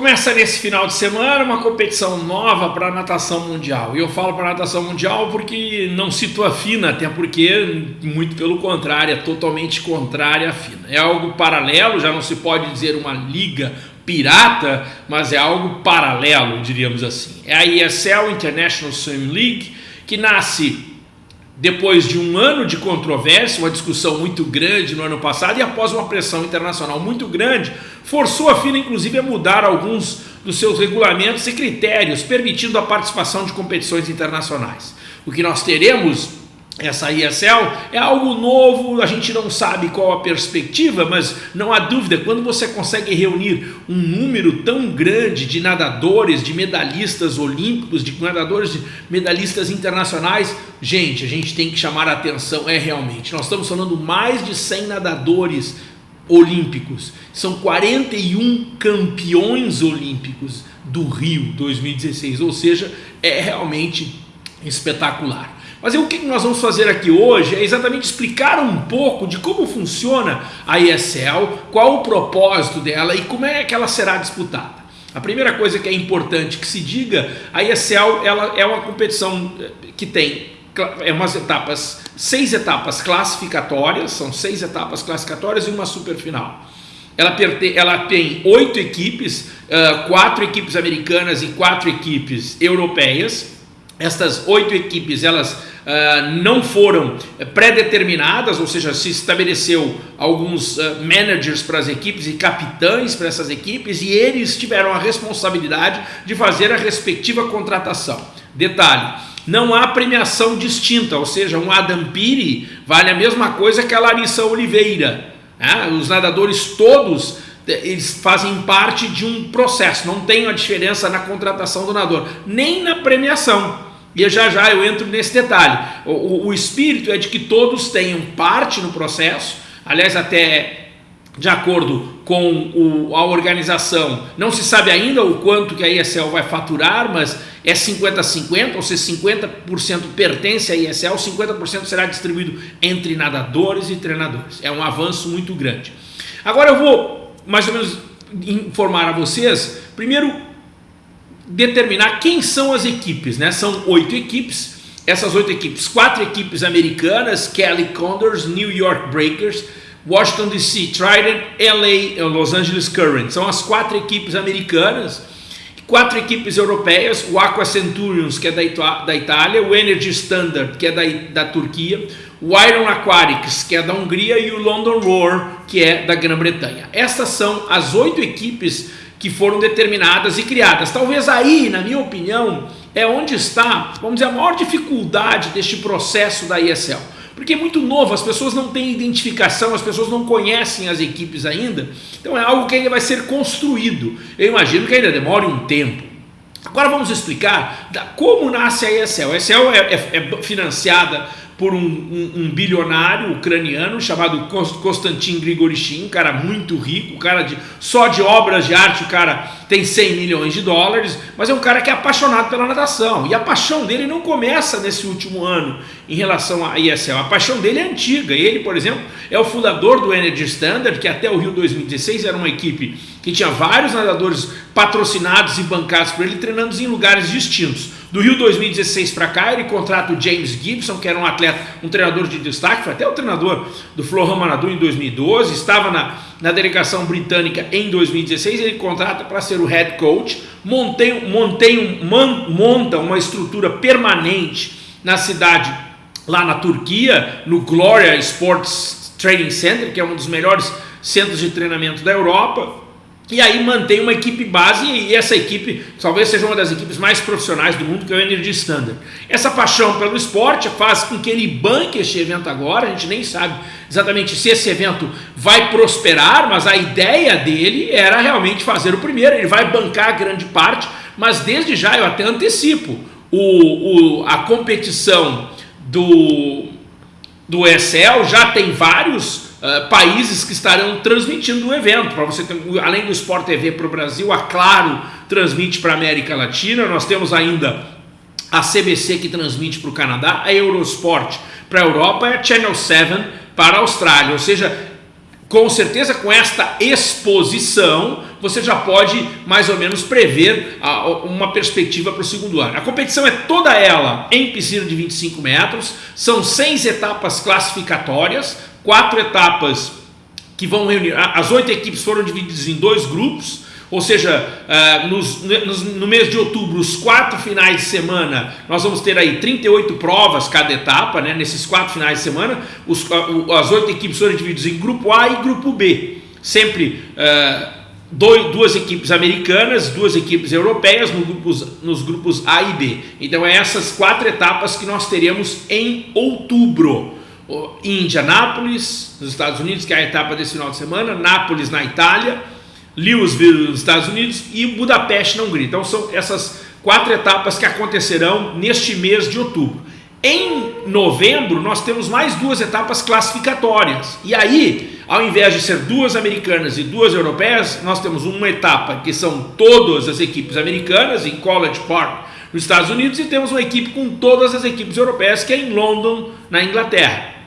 Começa nesse final de semana uma competição nova para a natação mundial. E eu falo para a natação mundial porque não cito a FINA, até porque, muito pelo contrário, é totalmente contrária à FINA. É algo paralelo, já não se pode dizer uma liga pirata, mas é algo paralelo, diríamos assim. É a ESL International Swim League, que nasce depois de um ano de controvérsia, uma discussão muito grande no ano passado e após uma pressão internacional muito grande, forçou a FINA inclusive a mudar alguns dos seus regulamentos e critérios, permitindo a participação de competições internacionais. O que nós teremos essa ESL é algo novo, a gente não sabe qual a perspectiva, mas não há dúvida, quando você consegue reunir um número tão grande de nadadores, de medalhistas olímpicos, de nadadores, de medalhistas internacionais, gente, a gente tem que chamar a atenção, é realmente, nós estamos falando mais de 100 nadadores olímpicos, são 41 campeões olímpicos do Rio 2016, ou seja, é realmente espetacular. Mas o que nós vamos fazer aqui hoje é exatamente explicar um pouco de como funciona a ESL, qual o propósito dela e como é que ela será disputada. A primeira coisa que é importante que se diga, a ESL ela é uma competição eh, que tem é umas etapas, seis etapas classificatórias, são seis etapas classificatórias e uma superfinal. Ela, ela tem oito equipes, uh, quatro equipes americanas e quatro equipes europeias. Estas oito equipes, elas uh, não foram pré-determinadas, ou seja, se estabeleceu alguns uh, managers para as equipes e capitães para essas equipes e eles tiveram a responsabilidade de fazer a respectiva contratação. Detalhe, não há premiação distinta, ou seja, um Adam Piri vale a mesma coisa que a Larissa Oliveira. Né? Os nadadores todos eles fazem parte de um processo, não tem a diferença na contratação do nadador, nem na premiação. E já já eu entro nesse detalhe. O, o, o, espírito é de que todos tenham parte no processo, aliás, até de acordo com o, a organização, não se sabe ainda o quanto que a ESL vai faturar, mas é 50-50, ou seja, 50% pertence à ESL, 50% será distribuído entre nadadores e treinadores. É um avanço muito grande. Agora eu vou mais ou menos informar a vocês, primeiro determinar quem são as equipes, né? São oito equipes, essas oito equipes, quatro equipes americanas, Kelly Condors, New York Breakers, Washington DC Trident, LA, Los Angeles Current. São as quatro equipes americanas, quatro equipes europeias, o Aqua Centurions, que é da, da Itália, o Energy Standard, que é da, da Turquia, o Iron Aquatics, que é da Hungria, e o London Roar, que é da Grã-Bretanha. Estas são as oito equipes que foram determinadas e criadas. Talvez aí, na minha opinião, é onde está, vamos dizer, a maior dificuldade deste processo da ESL. Porque é muito novo, as pessoas não têm identificação, as pessoas não conhecem as equipes ainda. Então é algo que ainda vai ser construído. Eu imagino que ainda demore um tempo. Agora vamos explicar como nasce a ESL. A ESL é, é, é financiada por um, um, um, bilionário ucraniano chamado Konstantin Grigorishin, um cara muito rico, um cara de, só de obras de arte o cara tem 100 milhões de dólares, mas é um cara que é apaixonado pela natação. E a paixão dele não começa nesse último ano em relação à ESL, a paixão dele é antiga. Ele, por exemplo, é o fundador do Energy Standard, que até o Rio 2016 era uma equipe que tinha vários nadadores patrocinados e bancados por ele, treinando em lugares distintos. Do Rio 2016 para cá, ele contrata o James Gibson, que era um atleta, um treinador de destaque, foi até o treinador do Florent Manadu em 2012, estava na, na delegação britânica em 2016, ele contrata para ser o head coach, montei, montei man, monta uma estrutura permanente na cidade, lá na Turquia, no Gloria Sports Training Center, que é um dos melhores centros de treinamento da Europa, e aí mantém uma equipe base e essa equipe talvez seja uma das equipes mais profissionais do mundo, que é o Energy Standard. Essa paixão pelo esporte faz com que ele banque este evento agora, a gente nem sabe exatamente se esse evento vai prosperar, mas a ideia dele era realmente fazer o primeiro, ele vai bancar grande parte, mas desde já eu até antecipo, o, o, a competição do, do Excel já tem vários uh, países que estarão transmitindo o evento. Para você ter, além do Sport TV para o Brasil, a Claro transmite para a América Latina. Nós temos ainda a CBC que transmite para o Canadá, a Eurosport para a Europa e a Channel 7 para a Austrália. Ou seja, com certeza com esta exposição você já pode mais ou menos prever uma perspectiva para o segundo ano. A competição é toda ela em piscina de 25 metros, são seis etapas classificatórias, quatro etapas que vão reunir. As oito equipes foram divididas em dois grupos, ou seja, nos, no mês de outubro, os quatro finais de semana, nós vamos ter aí 38 provas cada etapa, né? nesses quatro finais de semana, uh, as oito equipes foram divididas em grupo A e grupo B. Sempre dois, duas equipes americanas, duas equipes europeias nos grupos A e B. Então, é essas quatro etapas que nós teremos em outubro Indianápolis, nos Estados Unidos, que é a etapa desse final de semana, Nápoles na Itália, Louisville nos Estados Unidos e Budapeste na Hungria. Então são essas quatro etapas que acontecerão neste mês de outubro. Em novembro nós temos mais duas etapas classificatórias. E aí, ao invés de ser duas americanas e duas europeias, nós temos uma etapa que são todas as equipes americanas em College Park, nos Estados Unidos, e temos uma equipe com todas as equipes europeias, que é em London, na Inglaterra.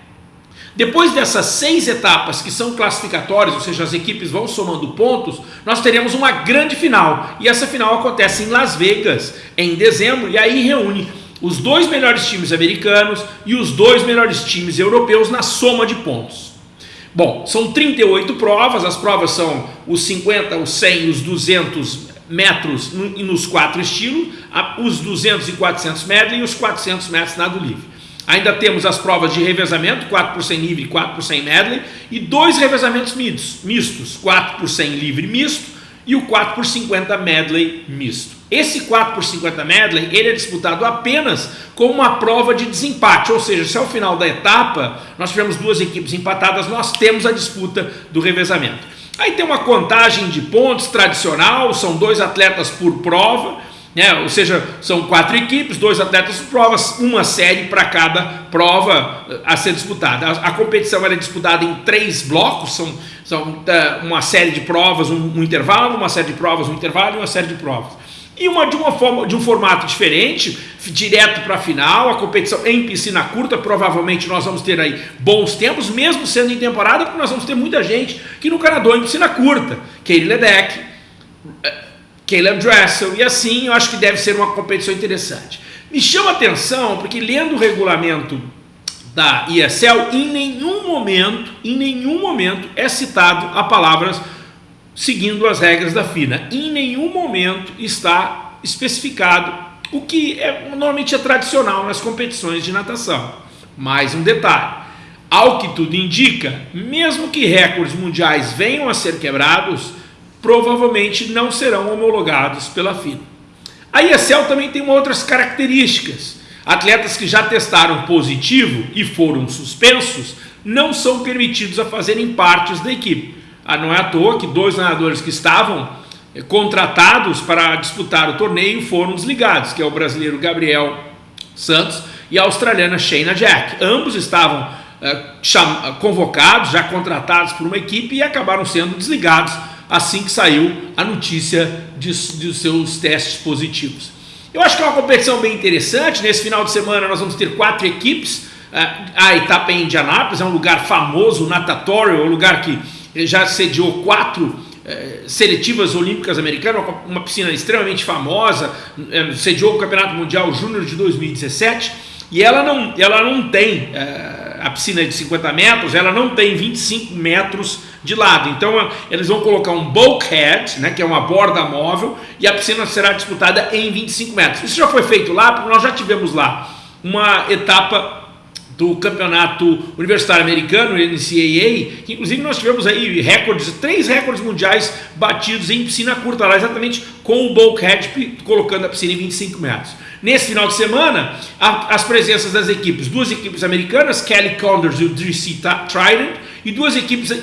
Depois dessas seis etapas que são classificatórias, ou seja, as equipes vão somando pontos, nós teremos uma grande final. E essa final acontece em Las Vegas, em dezembro, e aí reúne os dois melhores times americanos e os dois melhores times europeus na soma de pontos. Bom, são 38 provas, as provas são os 50, os 100 os 200 metros nos quatro estilos, os 200 e 400 medley e os 400 metros nado livre. Ainda temos as provas de revezamento, 4 por 100 livre e 4 por 100 medley, e dois revezamentos mistos, 4 por 100 livre misto e o 4 por 50 medley misto. Esse 4 por 50 medley ele é disputado apenas com uma prova de desempate, ou seja, se ao final da etapa nós tivermos duas equipes empatadas, nós temos a disputa do revezamento. Aí tem uma contagem de pontos tradicional, são dois atletas por prova, né? ou seja, são quatro equipes, dois atletas por provas, uma série para cada prova eh, a ser disputada. A, a competição é disputada em três blocos, são, são uh, uma série de provas, um, um, intervalo, uma série de provas, um intervalo e uma série de provas. E uma de, uma forma, de um formato diferente, direto para a final, a competição em piscina curta, provavelmente nós vamos ter aí bons tempos, mesmo sendo em temporada, porque nós vamos ter muita gente que nunca nadou em piscina curta. Katie Ledeck, Caleb Dressel, e assim eu acho que deve ser uma competição interessante. Me chama atenção porque lendo o regulamento da ESL, em nenhum momento, em nenhum momento é citado a palavras seguindo as regras da FINA. Em nenhum momento está especificado o que é, normalmente é tradicional nas competições de natação. Mais um detalhe, ao que tudo indica, mesmo que recordes mundiais venham a ser quebrados, provavelmente não serão homologados pela FINA. A ESL também tem outras características. Atletas que já testaram positivo e foram suspensos não são permitidos a fazerem partes da equipe. Ah, não é à toa que dois nadadores que estavam eh, contratados para disputar o torneio foram desligados, que é o brasileiro Gabriel Santos e a australiana Shayna Jack. Ambos estavam eh, convocados, já contratados por uma equipe e acabaram sendo desligados assim que saiu a notícia de, de seus testes positivos. Eu acho que é uma competição bem interessante. Nesse final de semana nós vamos ter quatro equipes. Ah, a etapa em Indianápolis é um lugar famoso, natatório, é um lugar que já sediou quatro eh, seletivas olímpicas americanas, uma piscina extremamente famosa, eh, sediou o Campeonato Mundial Júnior de 2017 e ela não, ela não tem eh, a piscina de 50 metros, ela não tem 25 metros de lado. Então eles vão colocar um bulkhead, né, que é uma borda móvel, e a piscina será disputada em 25 metros. Isso já foi feito lá, porque nós já tivemos lá uma etapa do campeonato universitário americano, NCAA, que inclusive nós tivemos aí recordes, três recordes mundiais batidos em piscina curta lá, exatamente com o bulkhead colocando a piscina em 25 metros. Nesse final de semana, as presenças das equipes, duas equipes americanas, Kelly Condors e o DC Trident, e duas equipes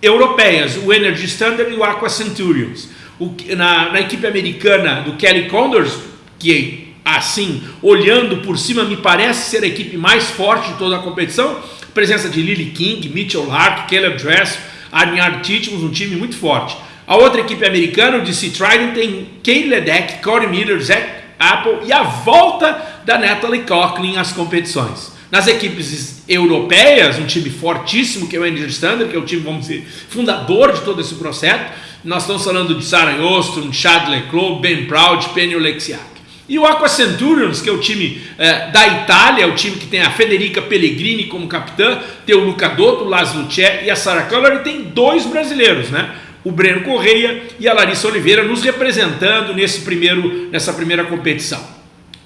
europeias, o Energy Standard e o Aqua Centurions. O, na, na equipe americana do Kelly Condors, que assim, olhando por cima, me parece ser a equipe mais forte de toda a competição, presença de Lily King, Mitchell Lark, Caleb Dress, Arniard Titmus, um time muito forte. A outra equipe americana, o DC Trident, tem Kay Ledeck, Corey Miller, Zach Apple e a volta da Natalie Coughlin às competições. Nas equipes europeias, um time fortíssimo que é o Energy Standard, que é o time, vamos dizer, fundador de todo esse processo, Nós estamos falando de Sarah Ostrom, Chad Leclerc, Ben Proud, Penny Oleksiak. E o Aqua Centurions, que é o time é, da Itália, o time que tem a Federica Pellegrini como capitã, tem o Luca Dotto, o Laszlo Tché e a Sarah Keller, e tem dois brasileiros, né? O Breno Correia e a Larissa Oliveira nos representando nesse primeiro, nessa primeira competição.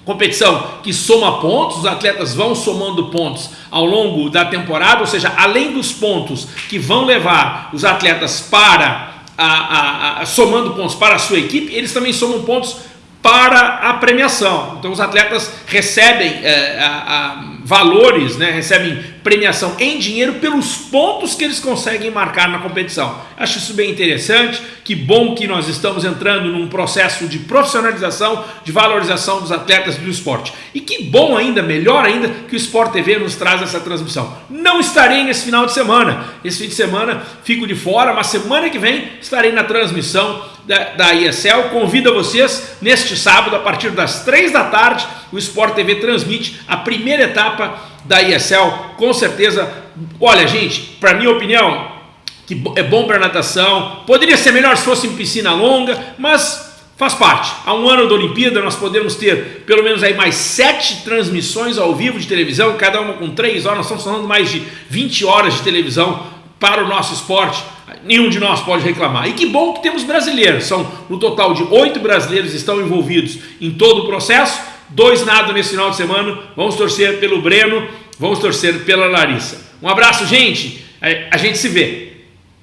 Competição que soma pontos, os atletas vão somando pontos ao longo da temporada, ou seja, além dos pontos que vão levar os atletas para a, a, a, somando pontos para a sua equipe, eles também somam pontos para a premiação. Então os atletas recebem é, a, a, valores, né, recebem premiação em dinheiro pelos pontos que eles conseguem marcar na competição. Acho isso bem interessante, que bom que nós estamos entrando num processo de profissionalização, de valorização dos atletas do esporte. E que bom ainda, melhor ainda, que o Sport TV nos traz essa transmissão. Não estarei nesse final de semana, esse fim de semana fico de fora, mas semana que vem estarei na transmissão da, da ESL. Convido vocês, neste sábado, a partir das 3 da tarde, o Sport TV transmite a primeira etapa da ESL. Com certeza, olha, gente, para minha opinião, que é bom para natação. Poderia ser melhor se fosse em piscina longa, mas faz parte. Há um ano da Olimpíada nós podemos ter pelo menos aí mais sete transmissões ao vivo de televisão, cada uma com três horas. Nós estamos falando mais de 20 horas de televisão para o nosso esporte nenhum de nós pode reclamar. E que bom que temos brasileiros. São no total de oito brasileiros estão envolvidos em todo o processo. Dois nada nesse final de semana. Vamos torcer pelo Breno, vamos torcer pela Larissa. Um abraço, gente. A gente se vê.